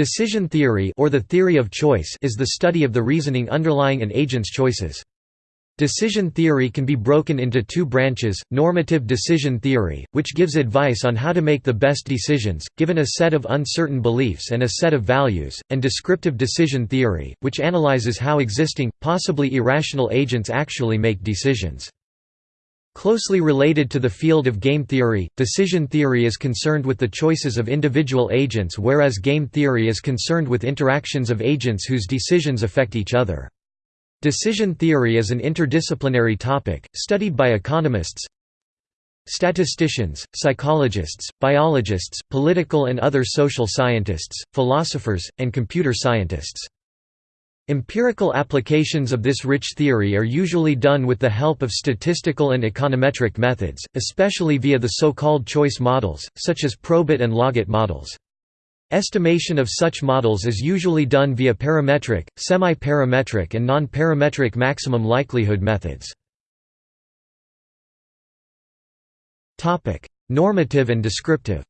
Decision theory or the theory of choice is the study of the reasoning underlying an agent's choices. Decision theory can be broken into two branches, normative decision theory, which gives advice on how to make the best decisions, given a set of uncertain beliefs and a set of values, and descriptive decision theory, which analyzes how existing, possibly irrational agents actually make decisions. Closely related to the field of game theory, decision theory is concerned with the choices of individual agents whereas game theory is concerned with interactions of agents whose decisions affect each other. Decision theory is an interdisciplinary topic, studied by economists, statisticians, psychologists, biologists, political and other social scientists, philosophers, and computer scientists. Empirical applications of this rich theory are usually done with the help of statistical and econometric methods, especially via the so-called choice models, such as Probit and Logit models. Estimation of such models is usually done via parametric, semi-parametric and non-parametric maximum likelihood methods. Normative and descriptive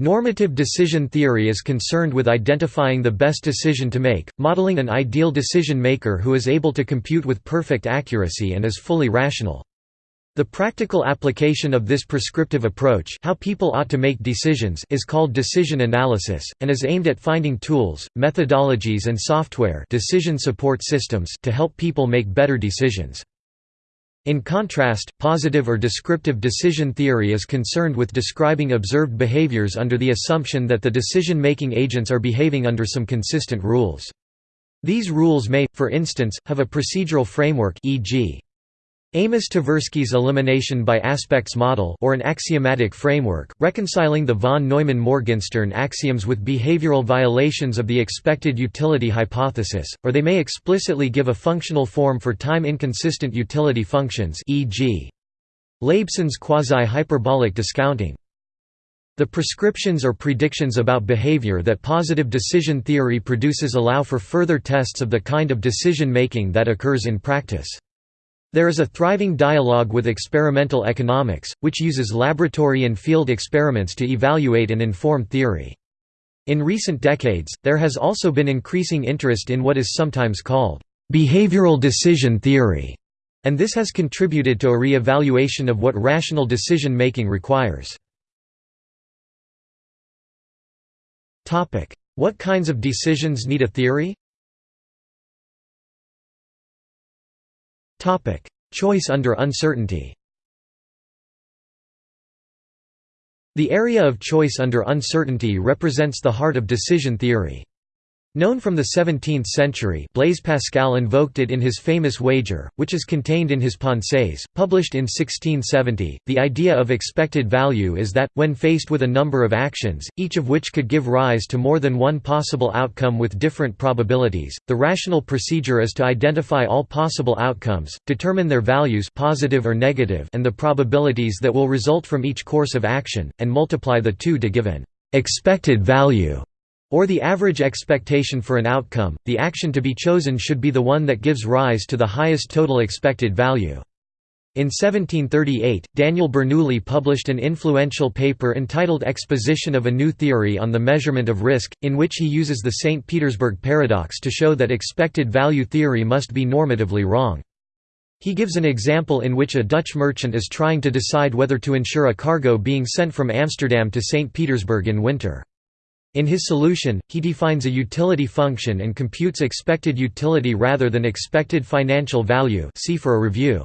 Normative decision theory is concerned with identifying the best decision to make, modeling an ideal decision maker who is able to compute with perfect accuracy and is fully rational. The practical application of this prescriptive approach how people ought to make decisions is called decision analysis, and is aimed at finding tools, methodologies and software decision support systems to help people make better decisions. In contrast, positive or descriptive decision theory is concerned with describing observed behaviors under the assumption that the decision-making agents are behaving under some consistent rules. These rules may, for instance, have a procedural framework e.g. Amos Tversky's elimination by aspects model or an axiomatic framework, reconciling the von Neumann-Morgenstern axioms with behavioral violations of the expected utility hypothesis, or they may explicitly give a functional form for time-inconsistent utility functions e.g. Laibson's quasi-hyperbolic discounting. The prescriptions or predictions about behavior that positive decision theory produces allow for further tests of the kind of decision-making that occurs in practice. There is a thriving dialogue with experimental economics, which uses laboratory and field experiments to evaluate and inform theory. In recent decades, there has also been increasing interest in what is sometimes called behavioral decision theory, and this has contributed to a re-evaluation of what rational decision-making requires. What kinds of decisions need a theory? Choice under uncertainty The area of choice under uncertainty represents the heart of decision theory. Known from the 17th century Blaise Pascal invoked it in his famous wager, which is contained in his Pensées, published in 1670. The idea of expected value is that, when faced with a number of actions, each of which could give rise to more than one possible outcome with different probabilities, the rational procedure is to identify all possible outcomes, determine their values positive or negative and the probabilities that will result from each course of action, and multiply the two to give an expected value or the average expectation for an outcome, the action to be chosen should be the one that gives rise to the highest total expected value. In 1738, Daniel Bernoulli published an influential paper entitled Exposition of a New Theory on the Measurement of Risk, in which he uses the St. Petersburg paradox to show that expected value theory must be normatively wrong. He gives an example in which a Dutch merchant is trying to decide whether to insure a cargo being sent from Amsterdam to St. Petersburg in winter. In his solution, he defines a utility function and computes expected utility rather than expected financial value see for a review.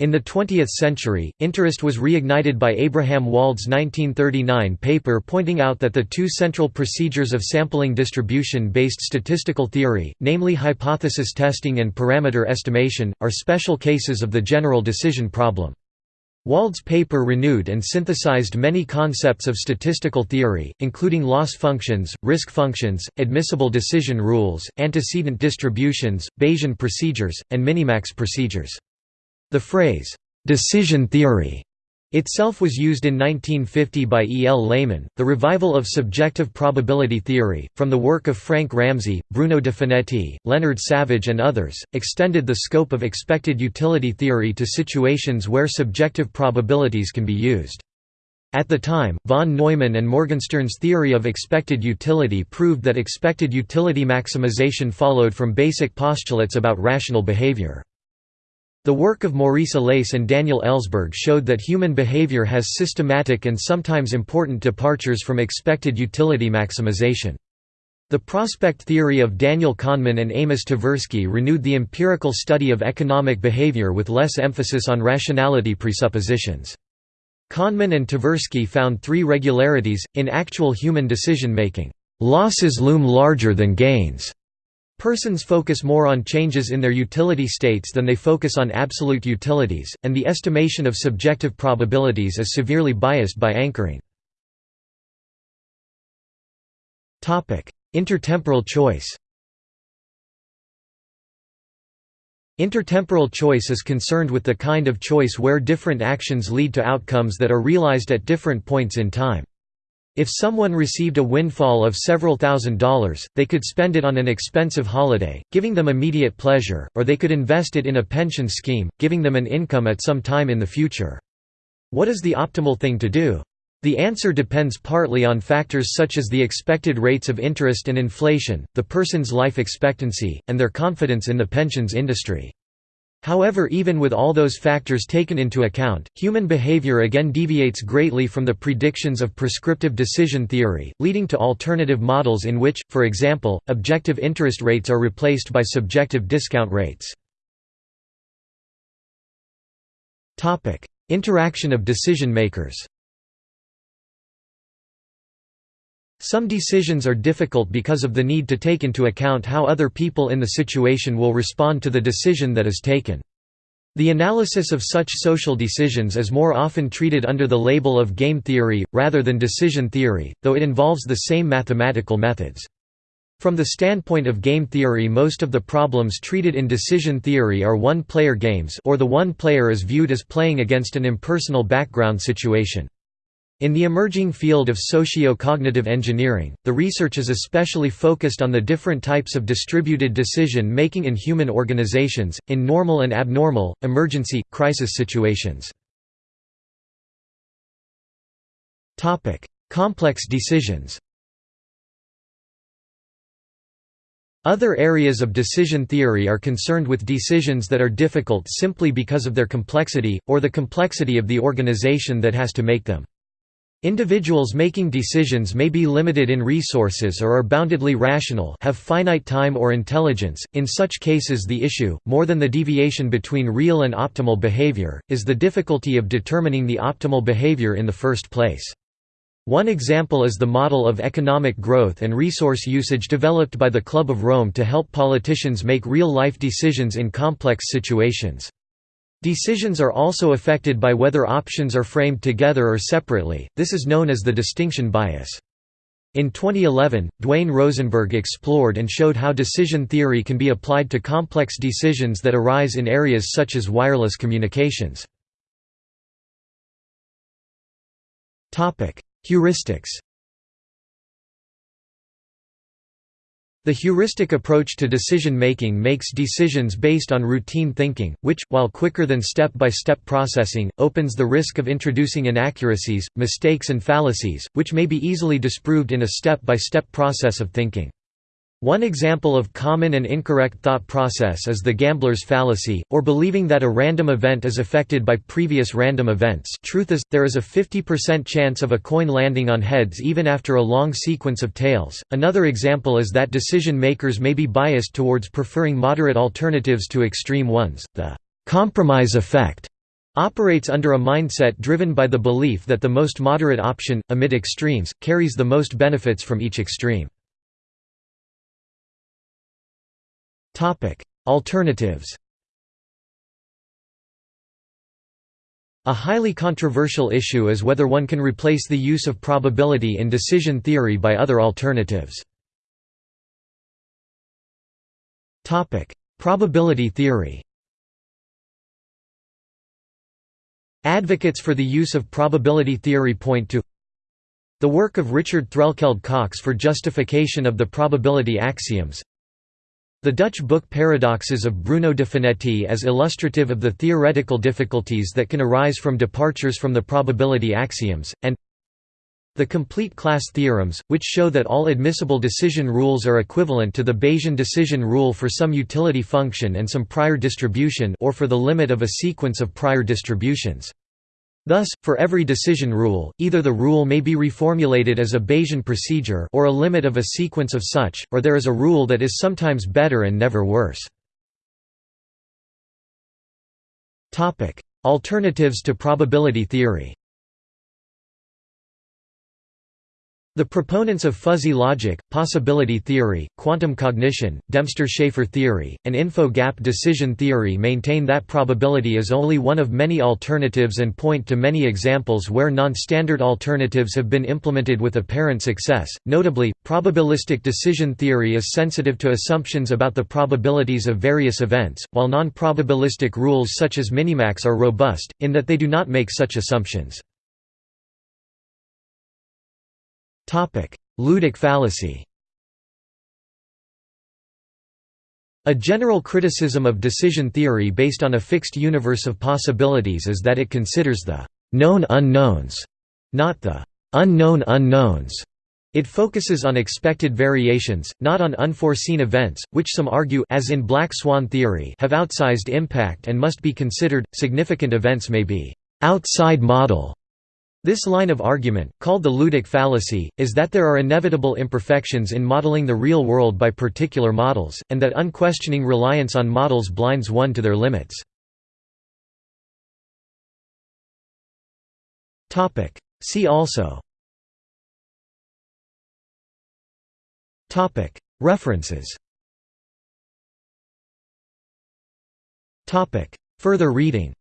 In the 20th century, interest was reignited by Abraham Wald's 1939 paper pointing out that the two central procedures of sampling distribution-based statistical theory, namely hypothesis testing and parameter estimation, are special cases of the general decision problem. Wald's paper renewed and synthesized many concepts of statistical theory, including loss functions, risk functions, admissible decision rules, antecedent distributions, Bayesian procedures, and minimax procedures. The phrase, "'decision theory' itself was used in 1950 by E. L. Lehmann. The revival of subjective probability theory, from the work of Frank Ramsey, Bruno de Finetti, Leonard Savage, and others, extended the scope of expected utility theory to situations where subjective probabilities can be used. At the time, von Neumann and Morgenstern's theory of expected utility proved that expected utility maximization followed from basic postulates about rational behavior. The work of Maurice Allais and Daniel Ellsberg showed that human behavior has systematic and sometimes important departures from expected utility maximization. The prospect theory of Daniel Kahneman and Amos Tversky renewed the empirical study of economic behavior with less emphasis on rationality presuppositions. Kahneman and Tversky found three regularities, in actual human decision-making. Losses loom larger than gains. Persons focus more on changes in their utility states than they focus on absolute utilities, and the estimation of subjective probabilities is severely biased by anchoring. Intertemporal choice Intertemporal choice is concerned with the kind of choice where different actions lead to outcomes that are realized at different points in time. If someone received a windfall of several thousand dollars, they could spend it on an expensive holiday, giving them immediate pleasure, or they could invest it in a pension scheme, giving them an income at some time in the future. What is the optimal thing to do? The answer depends partly on factors such as the expected rates of interest and inflation, the person's life expectancy, and their confidence in the pensions industry. However even with all those factors taken into account, human behavior again deviates greatly from the predictions of prescriptive decision theory, leading to alternative models in which, for example, objective interest rates are replaced by subjective discount rates. Interaction of decision makers Some decisions are difficult because of the need to take into account how other people in the situation will respond to the decision that is taken. The analysis of such social decisions is more often treated under the label of game theory, rather than decision theory, though it involves the same mathematical methods. From the standpoint of game theory most of the problems treated in decision theory are one-player games or the one player is viewed as playing against an impersonal background situation. In the emerging field of socio-cognitive engineering, the research is especially focused on the different types of distributed decision-making in human organizations, in normal and abnormal, emergency, crisis situations. Complex decisions Other areas of decision theory are concerned with decisions that are difficult simply because of their complexity, or the complexity of the organization that has to make them. Individuals making decisions may be limited in resources or are boundedly rational have finite time or intelligence, in such cases the issue, more than the deviation between real and optimal behavior, is the difficulty of determining the optimal behavior in the first place. One example is the model of economic growth and resource usage developed by the Club of Rome to help politicians make real-life decisions in complex situations. Decisions are also affected by whether options are framed together or separately, this is known as the distinction bias. In 2011, Dwayne Rosenberg explored and showed how decision theory can be applied to complex decisions that arise in areas such as wireless communications. Heuristics The heuristic approach to decision-making makes decisions based on routine thinking, which, while quicker than step-by-step -step processing, opens the risk of introducing inaccuracies, mistakes and fallacies, which may be easily disproved in a step-by-step -step process of thinking. One example of common and incorrect thought process is the gambler's fallacy, or believing that a random event is affected by previous random events truth is, there is a 50% chance of a coin landing on heads even after a long sequence of tails. Another example is that decision makers may be biased towards preferring moderate alternatives to extreme ones. The compromise effect operates under a mindset driven by the belief that the most moderate option, amid extremes, carries the most benefits from each extreme. Alternatives A highly controversial issue is whether one can replace the use of probability in decision theory by other alternatives. Probability theory Advocates for the use of probability theory point to the work of Richard Threlkeld Cox for justification of the probability axioms the Dutch book Paradoxes of Bruno de Finetti as illustrative of the theoretical difficulties that can arise from departures from the probability axioms, and The complete class theorems, which show that all admissible decision rules are equivalent to the Bayesian decision rule for some utility function and some prior distribution or for the limit of a sequence of prior distributions. Thus, for every decision rule, either the rule may be reformulated as a Bayesian procedure or a limit of a sequence of such, or there is a rule that is sometimes better and never worse. Alternatives to probability theory The proponents of fuzzy logic, possibility theory, quantum cognition, Dempster-Shafer theory, and info-gap decision theory maintain that probability is only one of many alternatives and point to many examples where non-standard alternatives have been implemented with apparent success. Notably, probabilistic decision theory is sensitive to assumptions about the probabilities of various events, while non-probabilistic rules such as minimax are robust, in that they do not make such assumptions. Ludic fallacy A general criticism of decision theory based on a fixed universe of possibilities is that it considers the «known unknowns», not the «unknown unknowns». It focuses on expected variations, not on unforeseen events, which some argue as in black swan theory have outsized impact and must be considered. Significant events may be outside model this line of argument, called the Ludic fallacy, is that there are inevitable imperfections in modeling the real world by particular models, and that unquestioning reliance on models blinds one to their limits. See also. References. Further reading